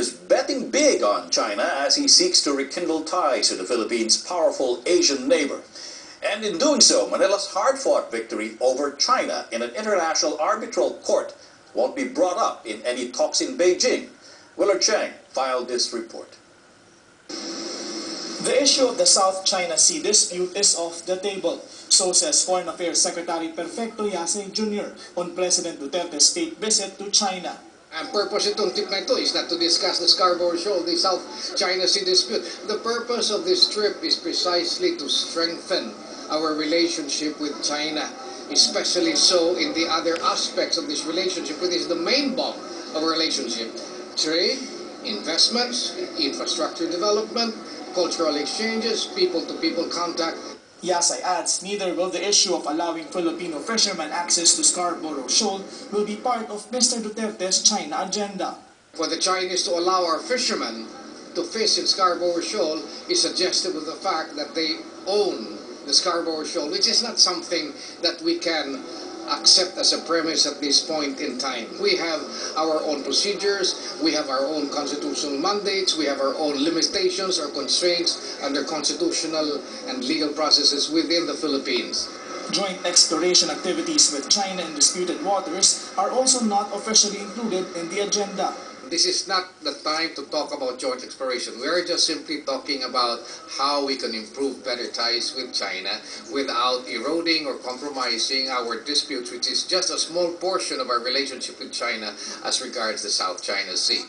is betting big on China as he seeks to rekindle ties to the Philippines' powerful Asian neighbor. And in doing so, Manila's hard-fought victory over China in an international arbitral court won't be brought up in any talks in Beijing. Willard Cheng filed this report. The issue of the South China Sea dispute is off the table. So says Foreign Affairs Secretary Perfecto Yasay Jr. on President Duterte's state visit to China. Ang purpose itong trip na ito is not to discuss the Scarborough Shoal, the South China Sea dispute. The purpose of this trip is precisely to strengthen our relationship with China, especially so in the other aspects of this relationship, which is the main bulk of our relationship. Trade, investments, infrastructure development, cultural exchanges, people-to-people contact, Yasay adds neither will the issue of allowing Filipino fishermen access to Scarborough Shoal will be part of Mr. Duterte's China agenda. For the Chinese to allow our fishermen to fish in Scarborough Shoal is suggestive of the fact that they own the Scarborough Shoal, which is not something that we can accept as a premise at this point in time. We have our own procedures, we have our own constitutional mandates, we have our own limitations or constraints under constitutional and legal processes within the Philippines. Joint exploration activities with China in disputed waters are also not officially included in the agenda. This is not the time to talk about joint exploration. We are just simply talking about how we can improve better ties with China without eroding or compromising our disputes, which is just a small portion of our relationship with China as regards the South China Sea.